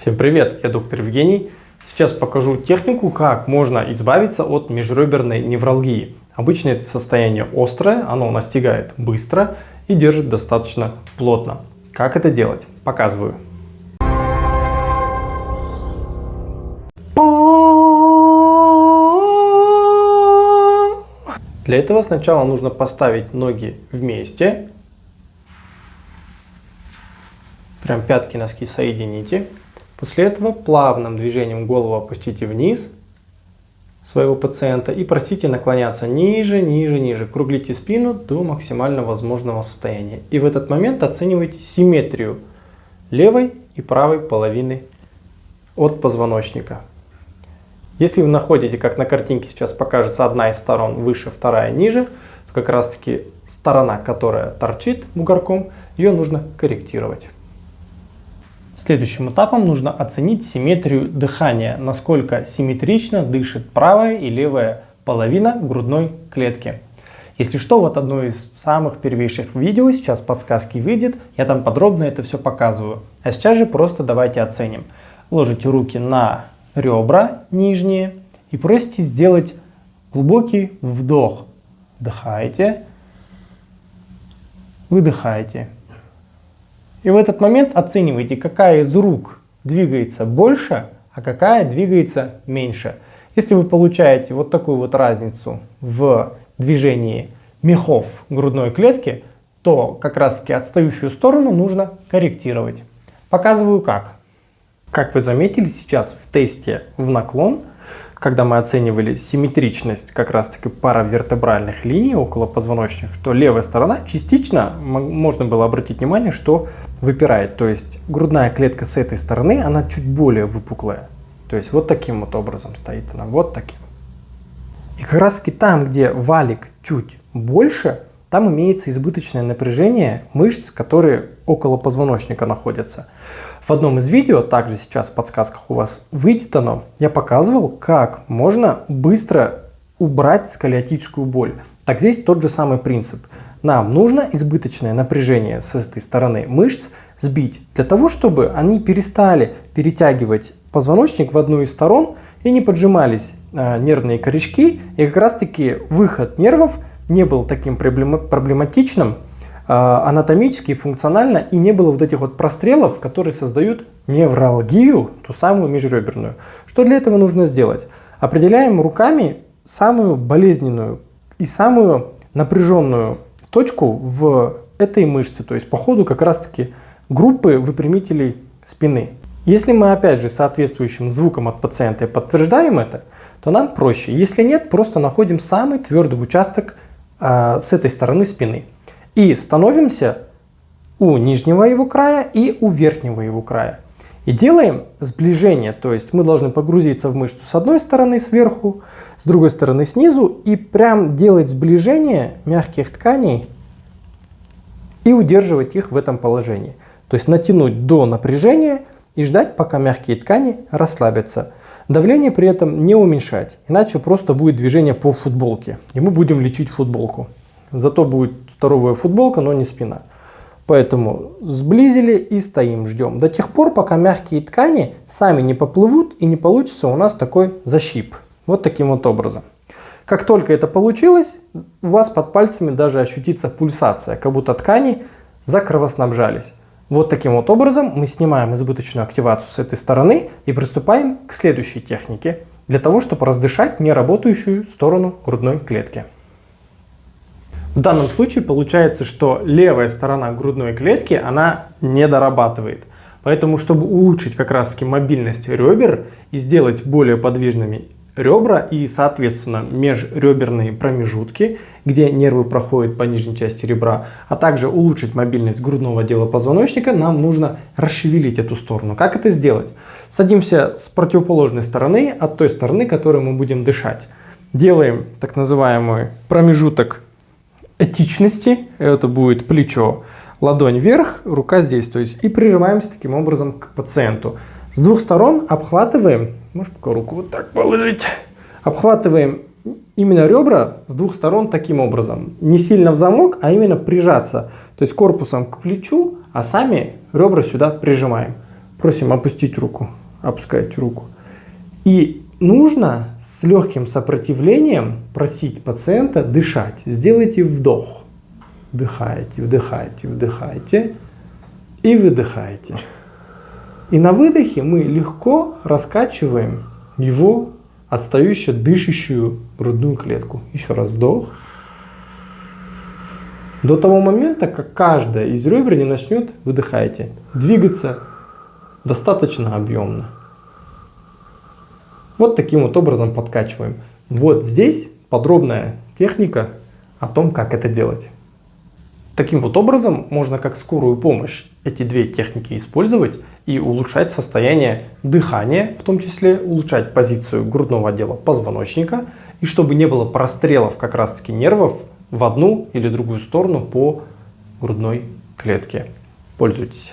Всем привет, я доктор Евгений. Сейчас покажу технику, как можно избавиться от межреберной невралгии. Обычно это состояние острое, оно настигает быстро и держит достаточно плотно. Как это делать? Показываю. Для этого сначала нужно поставить ноги вместе. Прям пятки носки соедините. После этого плавным движением голову опустите вниз своего пациента и просите наклоняться ниже, ниже, ниже. Круглите спину до максимально возможного состояния. И в этот момент оценивайте симметрию левой и правой половины от позвоночника. Если вы находите, как на картинке сейчас покажется, одна из сторон выше, вторая ниже, то как раз таки сторона, которая торчит бугорком, ее нужно корректировать. Следующим этапом нужно оценить симметрию дыхания, насколько симметрично дышит правая и левая половина грудной клетки. Если что, вот одно из самых первейших видео, сейчас подсказки выйдет, я там подробно это все показываю. А сейчас же просто давайте оценим. Ложите руки на ребра нижние и просите сделать глубокий вдох. Вдыхаете, выдыхаете. И в этот момент оценивайте, какая из рук двигается больше, а какая двигается меньше. Если вы получаете вот такую вот разницу в движении мехов грудной клетки, то как раз таки отстающую сторону нужно корректировать. Показываю как. Как вы заметили сейчас в тесте в наклон когда мы оценивали симметричность как раз-таки паравертебральных линий около позвоночных, то левая сторона частично можно было обратить внимание, что выпирает. То есть грудная клетка с этой стороны, она чуть более выпуклая. То есть вот таким вот образом стоит она, вот таким. И как раз таки там, где валик чуть больше, там имеется избыточное напряжение мышц, которые около позвоночника находятся. В одном из видео, также сейчас в подсказках у вас выйдет оно, я показывал, как можно быстро убрать сколиотическую боль. Так здесь тот же самый принцип. Нам нужно избыточное напряжение с этой стороны мышц сбить, для того, чтобы они перестали перетягивать позвоночник в одну из сторон и не поджимались э, нервные корешки, и как раз таки выход нервов не был таким проблематичным, а, анатомически, функционально и не было вот этих вот прострелов, которые создают невралгию, ту самую межреберную. Что для этого нужно сделать? Определяем руками самую болезненную и самую напряженную точку в этой мышце, то есть по ходу как раз таки группы выпрямителей спины. Если мы опять же соответствующим звуком от пациента подтверждаем это, то нам проще. Если нет, просто находим самый твердый участок э, с этой стороны спины. И становимся у нижнего его края и у верхнего его края. И делаем сближение, то есть мы должны погрузиться в мышцу с одной стороны сверху, с другой стороны снизу и прям делать сближение мягких тканей и удерживать их в этом положении. То есть натянуть до напряжения и ждать, пока мягкие ткани расслабятся. Давление при этом не уменьшать, иначе просто будет движение по футболке, и мы будем лечить футболку. Зато будет здоровая футболка, но не спина. Поэтому сблизили и стоим, ждем. До тех пор, пока мягкие ткани сами не поплывут и не получится у нас такой защип. Вот таким вот образом. Как только это получилось, у вас под пальцами даже ощутится пульсация, как будто ткани закровоснабжались. Вот таким вот образом мы снимаем избыточную активацию с этой стороны и приступаем к следующей технике, для того, чтобы раздышать неработающую сторону грудной клетки. В данном случае получается, что левая сторона грудной клетки, она не дорабатывает. Поэтому, чтобы улучшить как раз таки мобильность ребер и сделать более подвижными ребра и, соответственно, межреберные промежутки, где нервы проходят по нижней части ребра, а также улучшить мобильность грудного отдела позвоночника, нам нужно расшевелить эту сторону. Как это сделать? Садимся с противоположной стороны, от той стороны, которой мы будем дышать. Делаем так называемый промежуток этичности, это будет плечо, ладонь вверх, рука здесь, то есть и прижимаемся таким образом к пациенту. С двух сторон обхватываем, можешь пока руку вот так положить, обхватываем именно ребра с двух сторон таким образом. Не сильно в замок, а именно прижаться. То есть корпусом к плечу, а сами ребра сюда прижимаем. Просим опустить руку. Опускайте руку. И нужно с легким сопротивлением просить пациента дышать. Сделайте вдох. Вдыхаете, вдыхаете, вдыхаете и выдыхаете. И на выдохе мы легко раскачиваем его отстающую дышащую грудную клетку. Еще раз вдох. До того момента, как каждая из ребер не начнет, выдыхайте, двигаться достаточно объемно. Вот таким вот образом подкачиваем. Вот здесь подробная техника о том, как это делать. Таким вот образом можно как скорую помощь эти две техники использовать и улучшать состояние дыхания, в том числе улучшать позицию грудного отдела позвоночника, и чтобы не было прострелов как раз таки нервов в одну или другую сторону по грудной клетке. Пользуйтесь.